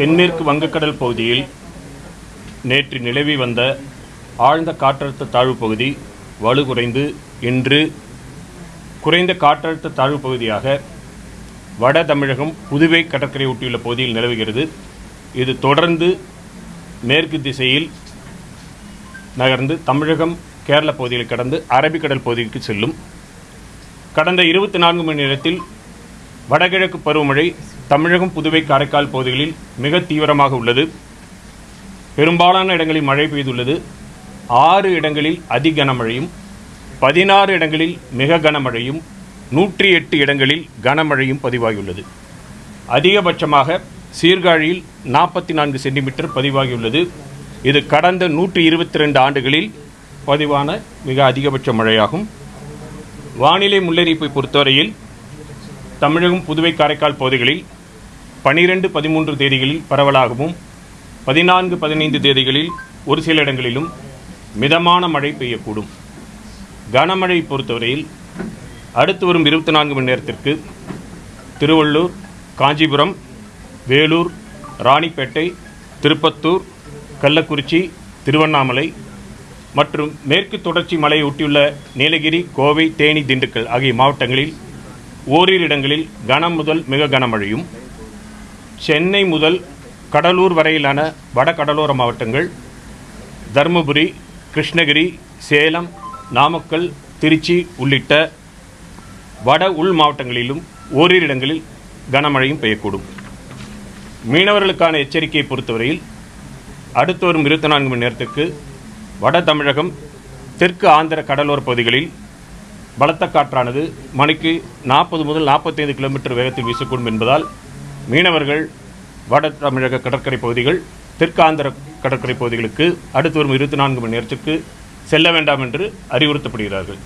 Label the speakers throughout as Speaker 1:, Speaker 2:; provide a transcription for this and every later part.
Speaker 1: தென்மேற்கு வங்கக்கடல் பகுதியில் நேற்று நிலவி வந்த ஆழ்ந்த காற்றழுத்த தாழ்வு பகுதி வலுகுறைந்து இன்று குறைந்த காற்றழுத்த தாழ்வு பகுதியாக வட தமிழகம் புதுவை கடற்கரை ஒட்டியுள்ள பகுதியில் நிலவுகிறது. இது தொடர்ந்து மேற்கு திசையில் நகர்ந்து தமிழகம் கேரள பகுதியில் கடந்து அரபிக்கடல் பகுதிக்கு செல்லும். கடந்த இருபத்தி நான்கு மணி நேரத்தில் வடகிழக்கு பருவமழை தமிழகம் புதுவை காரைக்கால் பகுதிகளில் மிக தீவிரமாக உள்ளது. பெரும்பாலான இடங்களில் மழை பெய்துள்ளது. ஆறு இடங்களில் அதி கனமழையும் பதினாறு இடங்களில் மிக கனமழையும் நூற்றி எட்டு இடங்களில் கனமழையும் பதிவாகியுள்ளது. அதிகபட்சமாக சீர்காழியில் நாற்பத்தி நான்கு சென்டிமீட்டர் பதிவாகியுள்ளது. இது கடந்த நூற்றி இருபத்தி ரெண்டு ஆண்டுகளில் பதிவான மிக அதிகபட்ச மழையாகும். வானிலை முன்னறிவிப்பை பொறுத்தவரையில் தமிழகம் புதுவை காரைக்கால் பகுதிகளில் பனிரெண்டு பதிமூன்று தேதிகளில் பரவலாகவும் பதினான்கு பதினைந்து தேதிகளில் ஒரு சில இடங்களிலும் மிதமான மழை பெய்யக்கூடும். கனமழை பொறுத்தவரையில் அடுத்து வரும் இருபத்தி நான்கு மணி நேரத்திற்கு திருவள்ளூர் காஞ்சிபுரம் வேலூர் ராணிப்பேட்டை திருப்பத்தூர் கள்ளக்குறிச்சி திருவண்ணாமலை மற்றும் மேற்கு தொடர்ச்சி மலையை ஒட்டியுள்ள நீலகிரி கோவை தேனி திண்டுக்கல் ஆகிய மாவட்டங்களில் ஓரிரு இடங்களில் கனம் முதல் மிக கனமழையும் சென்னை முதல் கடலூர் வரையிலான வட கடலோர மாவட்டங்கள் தருமபுரி கிருஷ்ணகிரி சேலம் நாமக்கல் திருச்சி உள்ளிட்ட வட உள் மாவட்டங்களிலும் ஓரிரு இடங்களில் கனமழையும் பெய்யக்கூடும். மீனவர்களுக்கான எச்சரிக்கையை பொறுத்தவரையில் அடுத்து வரும் இருபத்தி நான்கு மணி நேரத்துக்கு வட தமிழகம் தெற்கு ஆந்திர கடலோர பகுதிகளில் பலத்த காற்றானது மணிக்கு நாற்பது முதல் நாற்பத்தைந்து கிலோமீட்டர் வேகத்தில் வீசக்கூடும் என்பதால் மீனவர்கள் வட தமிழக கடற்கரை பகுதிகள் தெற்காந்திர கடற்கரை பகுதிகளுக்கு அடுத்து வரும் இருபத்தி நான்கு மணி நேரத்திற்கு செல்ல வேண்டாம் என்று அறிவுறுத்தப்படுகிறார்கள்.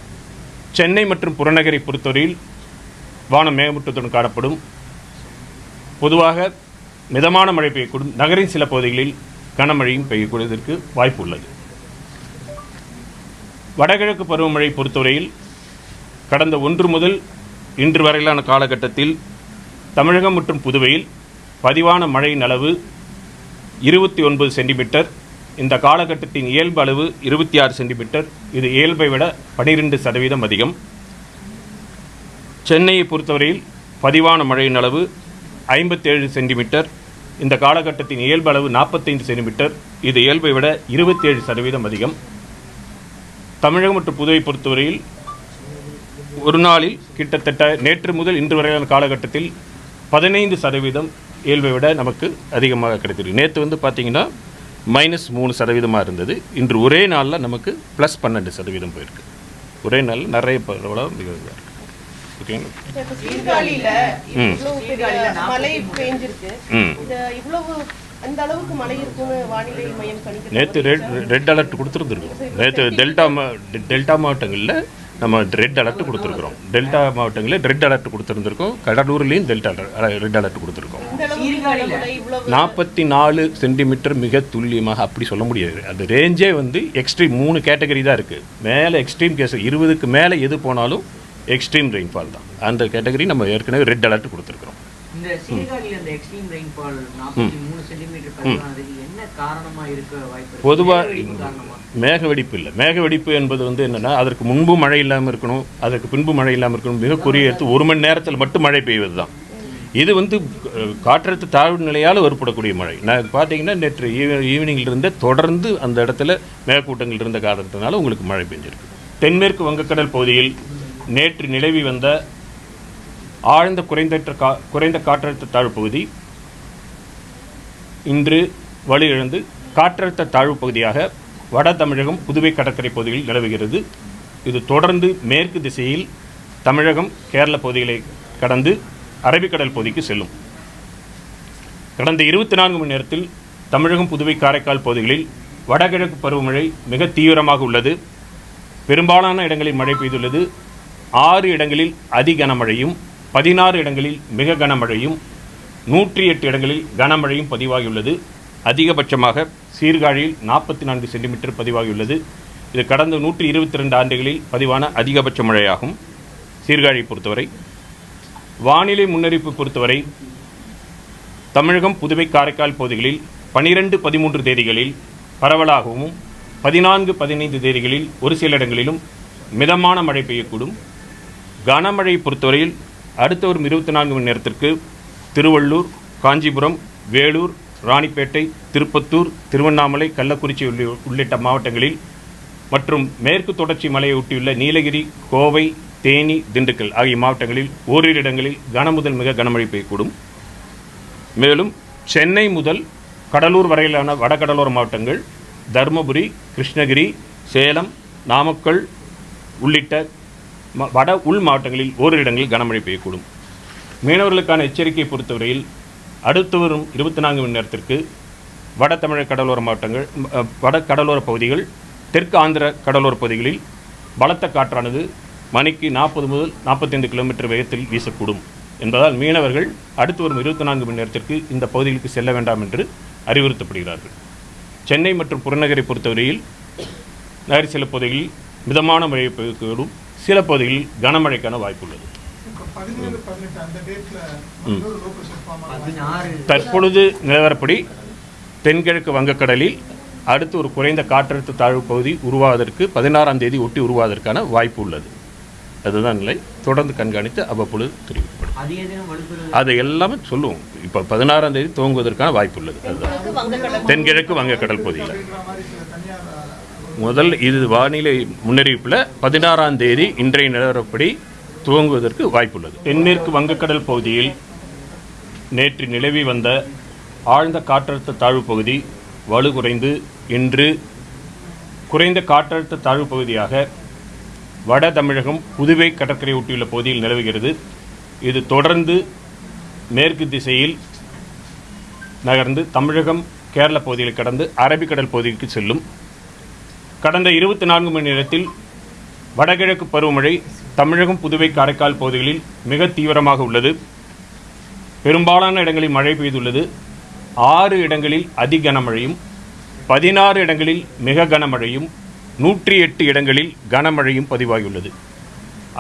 Speaker 1: சென்னை மற்றும் புறநகரை பொறுத்தவரையில் வானம் மேகமூட்டத்துடன் காணப்படும். பொதுவாக மிதமான மழை பெய்யக்கூடும். நகரின் சில பகுதிகளில் கனமழையும் பெய்யக்கூடியதற்கு வாய்ப்பு உள்ளது. வடகிழக்கு பருவமழை பொறுத்தவரையில் கடந்த ஒன்று முதல் இன்று வரையிலான காலகட்டத்தில் தமிழகம் மற்றும் புதுவையில் பதிவான மழையின் அளவு இருபத்தி ஒன்பது சென்டிமீட்டர். இந்த காலகட்டத்தின் இயல்பு அளவு இருபத்தி ஆறு சென்டிமீட்டர். இது இயல்பை விட பனிரெண்டு சதவீதம் அதிகம். சென்னையை பொறுத்தவரையில் பதிவான மழையின் அளவு ஐம்பத்தேழு சென்டிமீட்டர். இந்த காலகட்டத்தின் இயல்பு அளவு நாற்பத்தைந்து சென்டிமீட்டர். இது இயல்பை விட இருபத்தேழு சதவீதம் அதிகம். தமிழகம் மற்றும் புதுவை பொறுத்தவரையில் ஒரு நாளில் கிட்டத்தட்ட நேற்று முதல் இன்று வரையான காலகட்டத்தில் பதினைந்து சதவீதம் இயல்பை விட நமக்கு அதிகமாக கிடைத்திருக்கு நேற்று வந்து பார்த்தீங்கன்னா மைனஸ் மூணு சதவீதமாக இருந்தது. இன்று ஒரே நாளில் நமக்கு ப்ளஸ் பன்னெண்டு சதவீதம் போயிருக்கு. ஒரே நாளில் நிறைய பரவலாக மிக இதாக இருக்கு. ஓகேங்களா
Speaker 2: இப்ப சீர்காழியில
Speaker 1: ம்.
Speaker 2: இவ்வளவு பெரிய மழை பெஞ்சிருக்கு.
Speaker 1: ம்.
Speaker 2: இந்த இவ்வளவு அந்த அளவுக்கு மழை இருக்கும்னு வானிலை மையம் கணிக்கிறது
Speaker 1: நேற்று ரெட் ரெட் அலர்ட் கொடுத்துருந்துருக்கோம். நேற்று டெல்டா டெல்டா மாவட்டங்களில் நம்ம ரெட் அலர்ட் கொடுத்துருக்குறோம். டெல்டா மாவட்டங்களில் ரெட் அலர்ட் கொடுத்துருந்துருக்கோம். கடலூர்லேயும் டெல்டா ரெட் அலர்ட் கொடுத்துருக்கோம். நாற்பத்தி நாலு சென்டிமீட்டர் மிக துல்லியமாக அப்படி சொல்ல முடியாது. அந்த ரேஞ்சே வந்து எக்ஸ்ட்ரீம் மூணு கேட்டகரி தான் இருக்குது மேலே எக்ஸ்ட்ரீம் கேஸ் இருபதுக்கு மேலே எது போனாலும் எக்ஸ்ட்ரீம் ரெயின்ஃபால் தான். அந்த கேட்டகரி நம்ம ஏற்கனவே ரெட் அலர்ட் கொடுத்துருக்குறோம்.
Speaker 3: இந்த சீர்காழியில் இந்த எக்ஸ்ட்ரீம் ரெயின்ஃபால் நாற்பத்தி மூணு சென்டிமீட்டர் பதிவானதுக்கு இருக்க வாய்ப்பு?
Speaker 1: பொதுவாக மேக வெடிப்பு இல்லை. மேக வெடிப்பு என்பது வந்து என்னென்னா அதற்கு முன்பு மழை இல்லாமல் இருக்கணும் அதற்கு பின்பு மழை இல்லாமல் இருக்கணும் மிக குறுகிய எடுத்து ஒரு மணி நேரத்தில் மட்டும் மழை பெய்வது தான் இது வந்து காற்றழுத்த தாழ்வு நிலையால் ஏற்படக்கூடிய மழை. நான் பார்த்தீங்கன்னா நேற்று ஈவ ஈவினிங்கில் இருந்தே தொடர்ந்து அந்த இடத்துல மேகக்கூட்டங்கள் இருந்த காரணத்தினால உங்களுக்கு மழை பெஞ்சிருக்கு. தென்மேற்கு வங்கக்கடல் பகுதியில் நேற்று நிலவி வந்த ஆழ்ந்த குறைந்தற்ற கா குறைந்த காற்றழுத்த தாழ்வு பகுதி இன்று வலுவிழந்து காற்றழுத்த தாழ்வு பகுதியாக வட தமிழகம் புதுவை கடற்கரை பகுதிகளில் நிலவுகிறது. இது தொடர்ந்து மேற்கு திசையில் தமிழகம் கேரள பகுதிகளை கடந்து அரபிக்கடல் பகுதிக்கு செல்லும். கடந்த இருபத்தி நான்கு மணி நேரத்தில் தமிழகம் புதுவை காரைக்கால் பகுதிகளில் வடகிழக்கு பருவமழை மிக தீவிரமாக உள்ளது. பெரும்பாலான இடங்களில் மழை பெய்துள்ளது. ஆறு இடங்களில் அதி கனமழையும் பதினாறு இடங்களில் மிக கனமழையும் நூற்றி எட்டு இடங்களில் கனமழையும் பதிவாகியுள்ளது. அதிகபட்சமாக சீர்காழியில் நாற்பத்தி நான்கு சென்டிமீட்டர் பதிவாகியுள்ளது. இது கடந்த நூற்றி இருபத்தி ரெண்டு ஆண்டுகளில் பதிவான அதிகபட்ச மழையாகும். சீர்காழியை பொறுத்தவரை வானிலை முன்னறிவிப்பு பொறுத்தவரை தமிழகம் புதுவை காரைக்கால் பகுதிகளில் பனிரெண்டு பதிமூன்று தேதிகளில் பரவலாகவும் பதினான்கு பதினைந்து தேதிகளில் ஒரு சில இடங்களிலும் மிதமான மழை பெய்யக்கூடும். கனமழை பொறுத்தவரையில் அடுத்த ஒரு இருபத்தி நான்கு மணி நேரத்திற்கு திருவள்ளூர் காஞ்சிபுரம் வேலூர் ராணிப்பேட்டை திருப்பத்தூர் திருவண்ணாமலை கள்ளக்குறிச்சி உள்ளிட்ட மாவட்டங்களில் மற்றும் மேற்கு தொடர்ச்சி மலையை ஒட்டியுள்ள நீலகிரி கோவை தேனி திண்டுக்கல் ஆகிய மாவட்டங்களில் ஓரிரு இடங்களில் கனமுதல் மிக கனமழை பெய்யக்கூடும். மேலும் சென்னை முதல் கடலூர் வரையிலான வடகடலோர மாவட்டங்கள் தருமபுரி கிருஷ்ணகிரி சேலம் நாமக்கல் உள்ளிட்ட வட உள் மாவட்டங்களில் ஓரிரு இடங்களில் கனமழை பெய்யக்கூடும். மீனவர்களுக்கான எச்சரிக்கையை பொறுத்தவரையில் அடுத்து வரும் இருபத்தி நான்கு மணி நேரத்திற்கு வட தமிழக கடலோர மாவட்டங்கள் வட கடலோர பகுதிகள் தெற்கு ஆந்திர கடலோர பகுதிகளில் பலத்த காற்றானது மணிக்கு நாற்பது முதல் நாற்பத்தைந்து கிலோமீட்டர் வேகத்தில் வீசக்கூடும். என்பதால் மீனவர்கள் அடுத்து வரும் இருபத்தி நான்கு மணி நேரத்திற்கு இந்த பகுதிகளுக்கு செல்ல வேண்டாம் என்று அறிவுறுத்தப்படுகிறார்கள். சென்னை மற்றும் புறநகரை பொறுத்தவரையில் நகர் சில பகுதிகளில் மிதமான மழை பெய்யக்கூடும். சில பகுதிகளில் கனமழைக்கான வாய்ப்புள்ளது. தற்பொழுது நிலவரப்படி தென்கிழக்கு வங்கக்கடலில் அடுத்து ஒரு குறைந்த காற்றழுத்த தாழ்வு பகுதி உருவாவதற்கு பதினாறாம் தேதி ஒட்டி உருவாவதற்கான வாய்ப்பு உள்ளது. அதுதான் நிலை. தொடர்ந்து கண்காணித்து அவ்வப்பொழுது தெரிவிக்கப்படும். அதை எல்லாமே சொல்லுவோம். இப்போ பதினாறாம் தேதி துவங்குவதற்கான வாய்ப்பு உள்ளது. அதுதான். தென்கிழக்கு வங்கக்கடல் பகுதியில். முதல் இது வானிலை முன்னறிவிப்பில் பதினாறாம் தேதி இன்றைய நிலவரப்படி துவங்குவதற்கு வாய்ப்புள்ளது. தென்மேற்கு வங்கக்கடல் பகுதியில் நேற்று நிலவி வந்த ஆழ்ந்த காற்றழுத்த தாழ்வு பகுதி வலுகுறைந்து இன்று குறைந்த காற்றழுத்த தாழ்வு பகுதியாக வட தமிழகம் புதுவை கடற்கரை ஒட்டியுள்ள பகுதியில் நிலவுகிறது. இது தொடர்ந்து மேற்கு திசையில் நகர்ந்து தமிழகம் கேரள பகுதியில் கடந்து அரபிக்கடல் பகுதிக்கு செல்லும். கடந்த இருபத்தி நான்கு மணி நேரத்தில் வடகிழக்கு பருவமழை தமிழகம் புதுவை காரைக்கால் பகுதிகளில் மிக தீவிரமாக உள்ளது. பெரும்பாலான இடங்களில் மழை பெய்துள்ளது. ஆறு இடங்களில் அதி கனமழையும் பதினாறு இடங்களில் மிக கனமழையும் நூற்றி எட்டு இடங்களில் கனமழையும் பதிவாகியுள்ளது.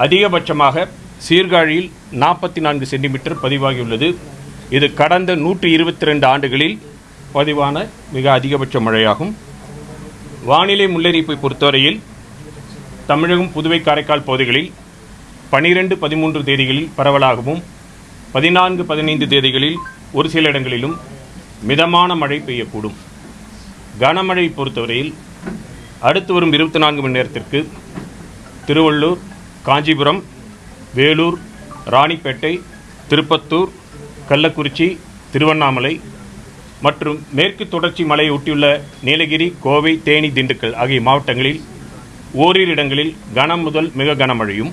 Speaker 1: அதிகபட்சமாக சீர்காழியில் நாற்பத்தி நான்கு சென்டிமீட்டர் பதிவாகியுள்ளது. இது கடந்த நூற்றி இருபத்தி ரெண்டு ஆண்டுகளில் பதிவான மிக அதிகபட்ச மழையாகும். வானிலை முன்னறிவிப்பை பொறுத்தவரையில் தமிழகம் புதுவை காரைக்கால் பகுதிகளில் பனிரெண்டு பதிமூன்று தேதிகளில் பரவலாகவும் பதினான்கு பதினைந்து தேதிகளில் ஒரு சில இடங்களிலும் மிதமான மழை பெய்யக்கூடும். கனமழை பொறுத்தவரையில் அடுத்து வரும் இருபத்தி நான்கு மணி நேரத்திற்கு திருவள்ளூர் காஞ்சிபுரம் வேலூர் ராணிப்பேட்டை திருப்பத்தூர் கள்ளக்குறிச்சி திருவண்ணாமலை மற்றும் மேற்கு தொடர்ச்சி மலையை ஒட்டியுள்ள நீலகிரி கோவை தேனி திண்டுக்கல் ஆகிய மாவட்டங்களில் ஓரிரு இடங்களில் கனம் முதல் மிக கனமழையும்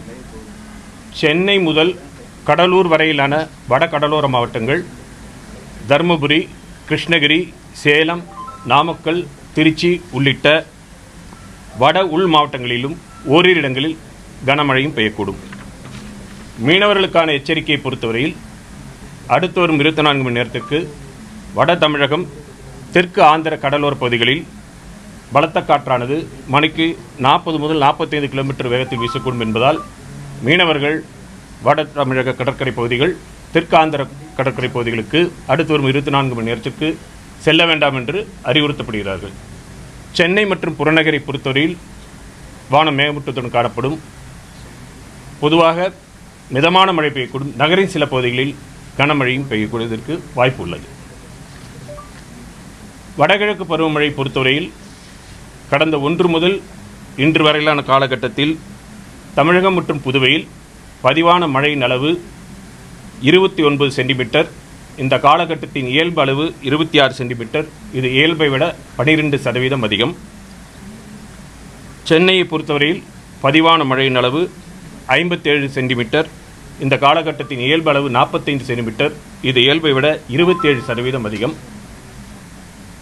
Speaker 1: சென்னை முதல் கடலூர் வரையிலான வட கடலோர மாவட்டங்கள் தருமபுரி கிருஷ்ணகிரி சேலம் நாமக்கல் திருச்சி உள்ளிட்ட வட உள் மாவட்டங்களிலும் ஓரிரு இடங்களில் கனமழையும் பெய்யக்கூடும். மீனவர்களுக்கான எச்சரிக்கையை பொறுத்தவரையில் அடுத்து வரும் இருபத்தி நான்கு மணி நேரத்துக்கு வட தமிழகம் தெற்கு ஆந்திர கடலோர பகுதிகளில் பலத்த காற்றானது மணிக்கு நாற்பது முதல் நாற்பத்தைந்து கிலோமீட்டர் வேகத்தில் வீசக்கூடும் என்பதால் மீனவர்கள் வட தமிழக கடற்கரை பகுதிகள் தெற்காந்திர கடற்கரை பகுதிகளுக்கு அடுத்து வரும் இருபத்தி நான்கு மணி நேரத்திற்கு செல்ல வேண்டாம் என்று அறிவுறுத்தப்படுகிறார்கள். சென்னை மற்றும் புறநகரை பொறுத்தவரையில் வானம் மேகமூட்டத்துடன் காணப்படும். பொதுவாக மிதமான மழை பெய்யக்கூடும். நகரின் சில பகுதிகளில் கனமழையும் பெய்யக்கூடியதற்கு வாய்ப்பு உள்ளது. வடகிழக்கு பருவமழை பொறுத்தவரையில் கடந்த ஒன்று முதல் இன்று வரையிலான காலகட்டத்தில் தமிழகம் மற்றும் புதுவையில் பதிவான மழையின் அளவு இருபத்தி ஒன்பது சென்டிமீட்டர் இந்த காலகட்டத்தின் இயல்பு அளவு இருபத்தி ஆறு சென்டிமீட்டர் இது இயல்பை விட பனிரெண்டு சதவீதம் அதிகம். சென்னையை பொறுத்தவரையில் பதிவான மழையின் அளவு ஐம்பத்தேழு சென்டிமீட்டர் இந்த காலகட்டத்தின் இயல்பு அளவு நாற்பத்தைந்து சென்டிமீட்டர் இது இயல்பை விட இருபத்தேழு சதவீதம் அதிகம்.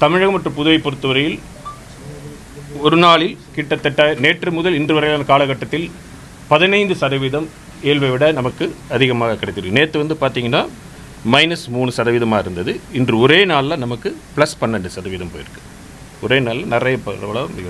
Speaker 1: தமிழகம் மற்றும் புதுவை பொறுத்தவரையில் ஒரு நாளில் கிட்டத்தட்ட நேற்று முதல் இன்று வரையிலான காலகட்டத்தில் பதினைந்து சதவீதம் இயல்பை விட நமக்கு அதிகமாக கிடைத்திருக்கு. நேற்று வந்து பார்த்தீங்கன்னா மைனஸ் மூணு சதவீதமாக இருந்தது. இன்று ஒரே நாளில் நமக்கு ப்ளஸ் பன்னெண்டு சதவீதம் போயிருக்கு. ஒரே நாளில் நிறைய பரவலாக மிக